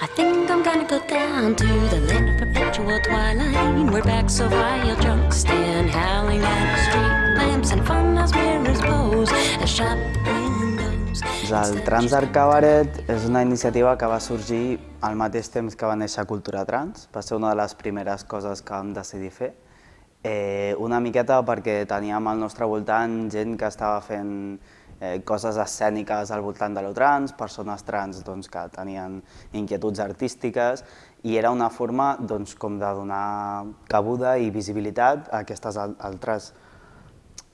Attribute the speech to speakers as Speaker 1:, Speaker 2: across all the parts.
Speaker 1: I think I'm gonna go down to the land of perpetual twilight Where backs of wild drunks stand howling at street lamps And fun as mirrors pose as shop windows
Speaker 2: El Transart Cabaret és una iniciativa que va sorgir al mateix temps que va néixer Cultura Trans. Va ser una de les primeres coses que vam decidir fer. Eh, una miqueta perquè teníem al nostre voltant gent que estava fent eh, coses escèniques al voltant de lo trans, persones trans doncs, que tenien inquietuds artístiques i era una forma doncs, com de donar cabuda i visibilitat a aquestes altres,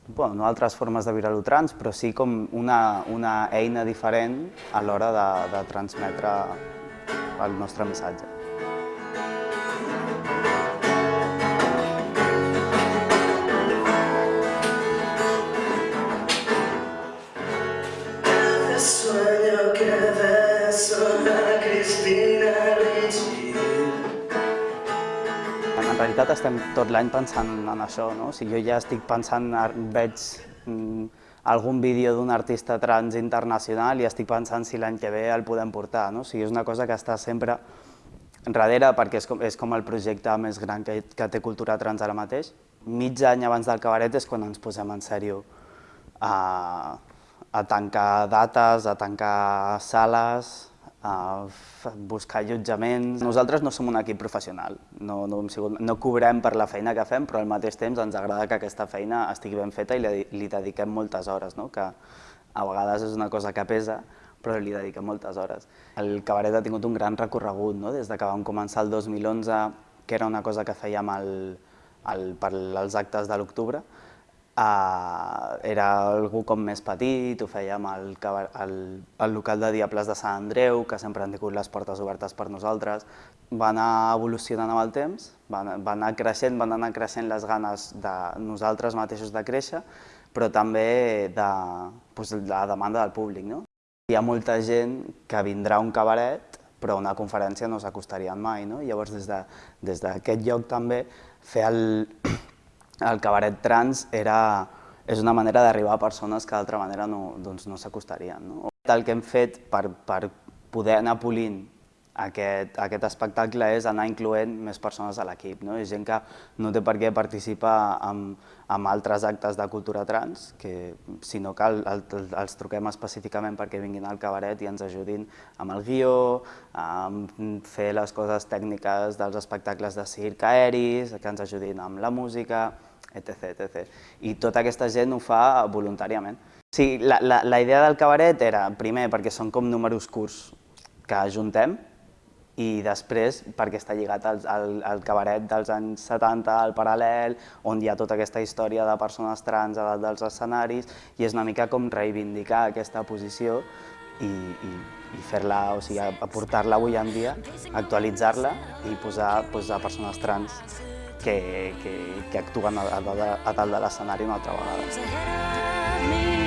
Speaker 2: bueno, no altres formes de viure lo trans, però sí com una, una eina diferent a l'hora de, de transmetre el nostre missatge. Realitat estem tot l'any pensant en això, no? O sigui, jo ja estic pensant, veig mm, algun vídeo d'un artista trans internacional i estic pensant si l'any que ve el podem portar, no? O sigui, és una cosa que està sempre darrere perquè és com, és com el projecte més gran que, que té Cultura Trans ara mateix. Mig any abans del cabaret és quan ens posem en sèrio a, a tancar dates, a tancar sales, buscar allotjaments. Nosaltres no som un equip professional, no, no, hem sigut, no cobrem per la feina que fem, però al mateix temps ens agrada que aquesta feina estigui ben feta i li, li dediquem moltes hores, no? que a vegades és una cosa que pesa, però li dediquem moltes hores. El cabaret ha tingut un gran recorregut, no? des de que vam començar el 2011, que era una cosa que fèiem el, el, per als actes de l'octubre, Uh, era algú com més petit, ho fèiem al, al, al local de Diables de Sant Andreu, que sempre han tingut les portes obertes per nosaltres. Va anar evolucionant amb el temps, va, va anar creixent, van anar creixent les ganes de nosaltres mateixos de créixer, però també de, doncs, de la demanda del públic. No? Hi ha molta gent que vindrà a un cabaret, però una conferència no s'acostarien mai. No? Llavors, des d'aquest de, lloc també, fer el, el cabaret trans era, és una manera d'arribar a persones que d'altra manera no, doncs no s'acostarien. No? El que hem fet per, per poder anar polint aquest, aquest espectacle és anar incloent més persones a l'equip. No? És gent que no té per què participar en, en altres actes de cultura trans, que, sinó que el, el, els truquem específicament perquè vinguin al cabaret i ens ajudin amb el guió, amb fer les coses tècniques dels espectacles de circ aeris, que ens ajudin amb la música, etc. etc. I tota aquesta gent ho fa voluntàriament. Sí, la, la, la idea del cabaret era, primer, perquè són com números curts que ajuntem, i després perquè està lligat al, al, al cabaret dels anys 70, al paral·lel, on hi ha tota aquesta història de persones trans a dalt dels escenaris, i és una mica com reivindicar aquesta posició i, i, i fer-la, o sigui, aportar-la avui en dia, actualitzar-la i posar, posar persones trans que, que, que actuen a, a, a dalt de l'escenari una altra vegada.